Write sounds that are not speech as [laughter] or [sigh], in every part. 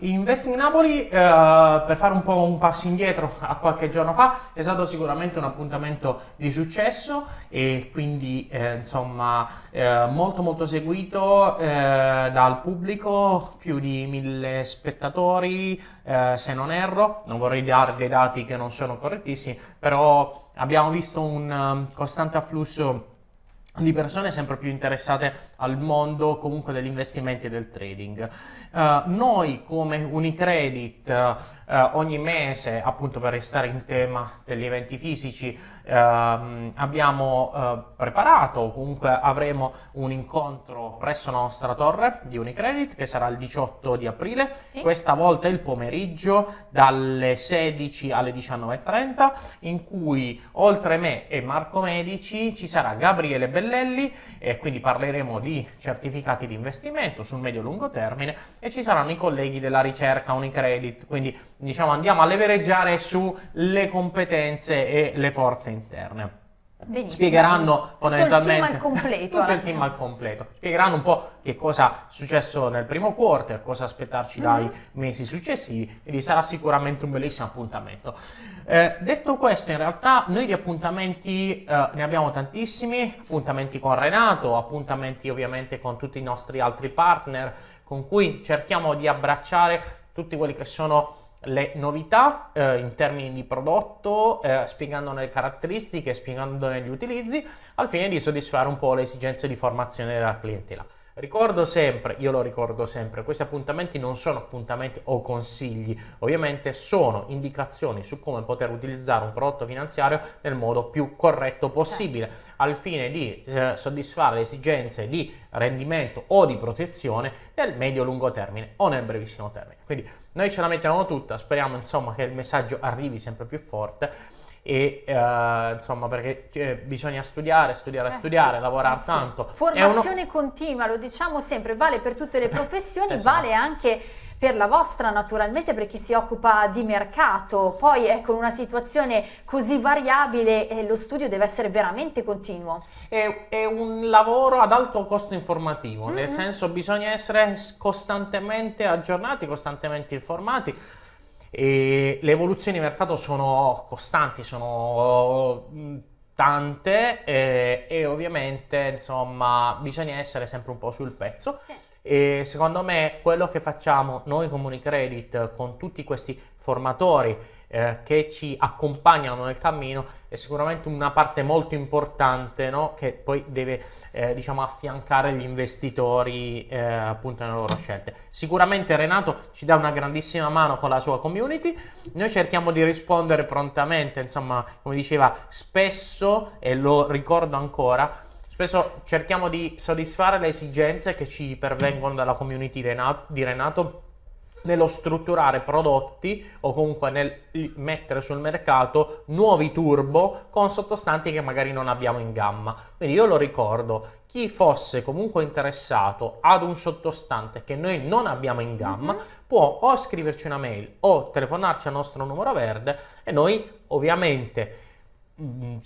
Investing Napoli, eh, per fare un po' un passo indietro a qualche giorno fa, è stato sicuramente un appuntamento di successo e quindi eh, insomma eh, molto molto seguito eh, dal pubblico, più di mille spettatori, eh, se non erro, non vorrei dare dei dati che non sono correttissimi, però abbiamo visto un um, costante afflusso di persone sempre più interessate al mondo comunque degli investimenti e del trading. Uh, noi come Unicredit uh, ogni mese, appunto per restare in tema degli eventi fisici, uh, abbiamo preparato o comunque avremo un incontro presso la nostra torre di Unicredit che sarà il 18 di aprile, sì. questa volta il pomeriggio dalle 16 alle 19.30 in cui oltre me e Marco Medici ci sarà Gabriele Bellelli e quindi parleremo di certificati di investimento sul medio-lungo termine e ci saranno i colleghi della ricerca Unicredit, quindi diciamo andiamo a levereggiare sulle competenze e le forze interne. Benissimo. Spiegheranno fondamentalmente tutto il team al completo, tutto il team al completo. Spiegheranno un po' che cosa è successo nel primo quarter, cosa aspettarci dai mm-hmm. mesi successivi, quindi sarà sicuramente un bellissimo appuntamento. Eh, detto questo, in realtà noi di appuntamenti eh, ne abbiamo tantissimi, appuntamenti con Renato, appuntamenti ovviamente con tutti i nostri altri partner, con cui cerchiamo di abbracciare tutti quelli che sono le novità eh, in termini di prodotto, eh, spiegandone le caratteristiche, spiegandone gli utilizzi, al fine di soddisfare un po' le esigenze di formazione della clientela. Ricordo sempre, io lo ricordo sempre, questi appuntamenti non sono appuntamenti o consigli, ovviamente sono indicazioni su come poter utilizzare un prodotto finanziario nel modo più corretto possibile, al fine di eh, soddisfare le esigenze di rendimento o di protezione nel medio-lungo termine o nel brevissimo termine. Quindi noi ce la mettiamo tutta, speriamo insomma che il messaggio arrivi sempre più forte e uh, insomma perché cioè, bisogna studiare, studiare, eh studiare, sì, lavorare eh tanto. Formazione uno... continua, lo diciamo sempre, vale per tutte le [laughs] professioni, esatto. vale anche per la vostra naturalmente per chi si occupa di mercato, poi è con una situazione così variabile eh, lo studio deve essere veramente continuo. È, è un lavoro ad alto costo informativo, mm -hmm. nel senso bisogna essere costantemente aggiornati, costantemente informati e le evoluzioni di mercato sono costanti, sono mm, tante e, e ovviamente insomma bisogna essere sempre un po' sul pezzo. Sì. E secondo me quello che facciamo noi come Unicredit con tutti questi formatori eh, che ci accompagnano nel cammino è sicuramente una parte molto importante no? che poi deve eh, diciamo affiancare gli investitori eh, appunto nelle loro scelte. Sicuramente Renato ci dà una grandissima mano con la sua community, noi cerchiamo di rispondere prontamente, insomma come diceva spesso e lo ricordo ancora, spesso cerchiamo di soddisfare le esigenze che ci pervengono dalla community di Renato nello strutturare prodotti o comunque nel mettere sul mercato nuovi turbo con sottostanti che magari non abbiamo in gamma. Quindi io lo ricordo, chi fosse comunque interessato ad un sottostante che noi non abbiamo in gamma mm-hmm. può o scriverci una mail o telefonarci al nostro numero verde e noi ovviamente mm,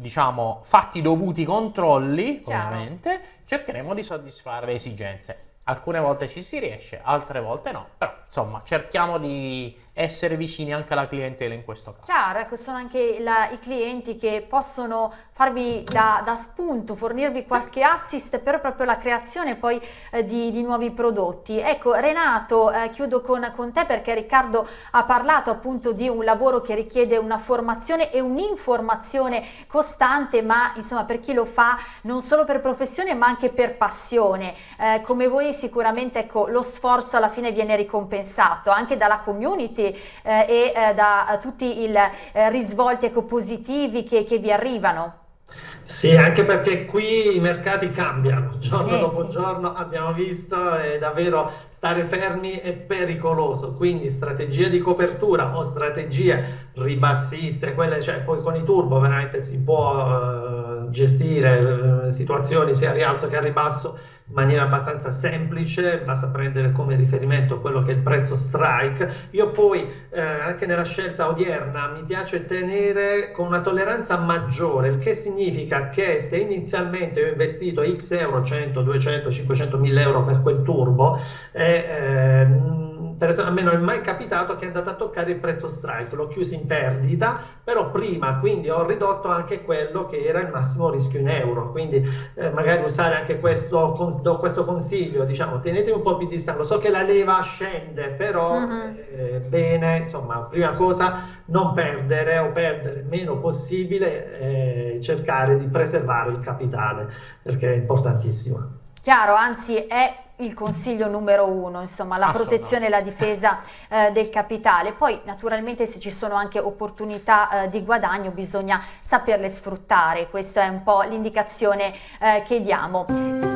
diciamo fatti i dovuti controlli Chiaro. ovviamente cercheremo di soddisfare le esigenze alcune volte ci si riesce, altre volte no, però insomma cerchiamo di essere vicini anche alla clientela in questo caso. Chiaro, ecco, sono anche la, i clienti che possono farvi da, da, spunto, fornirvi qualche assist per proprio la creazione poi eh, di, di, nuovi prodotti. Ecco, Renato, eh, chiudo con, con, te perché Riccardo ha parlato appunto di un lavoro che richiede una formazione e un'informazione costante, ma insomma per chi lo fa non solo per professione ma anche per passione. Eh, come voi sicuramente ecco, lo sforzo alla fine viene ricompensato anche dalla community eh, e eh, da tutti i eh, risvolti ecco, positivi che, che vi arrivano. Sì, anche perché qui i mercati cambiano, [laughs] giorno eh, dopo sì. giorno abbiamo visto e davvero stare fermi è pericoloso, quindi strategie di copertura o strategie ribassiste, quelle cioè poi con i turbo veramente si può uh, gestire uh, situazioni sia a rialzo che a ribasso in maniera abbastanza semplice, basta prendere come riferimento quello che è il prezzo strike. Io poi eh, anche nella scelta odierna mi piace tenere con una tolleranza maggiore, il che significa che se inizialmente ho investito x euro, 100, 200, 500 mila euro per quel turbo, eh, eh, per esempio, a me non è mai capitato che è andato a toccare il prezzo strike, l'ho chiuso in perdita, però prima quindi ho ridotto anche quello che era il massimo rischio in euro, quindi eh, magari usare anche questo, questo consiglio, diciamo, tenetevi un po' più distante, so che la leva scende, però uh-huh. eh, bene, insomma, prima cosa non perdere o perdere il meno possibile, eh, cercare di preservare il capitale, perché è importantissimo. Chiaro, anzi è il consiglio numero uno, insomma, la protezione e la difesa [laughs] eh, del capitale. Poi naturalmente se ci sono anche opportunità eh, di guadagno bisogna saperle sfruttare, questa è un po' l'indicazione eh, che diamo.